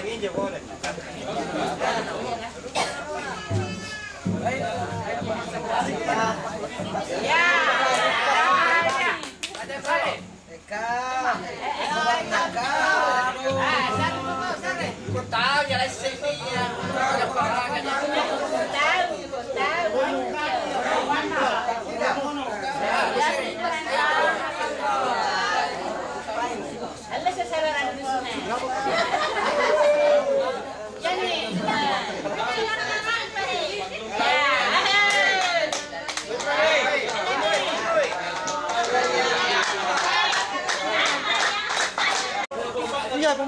给你地过来。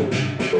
Música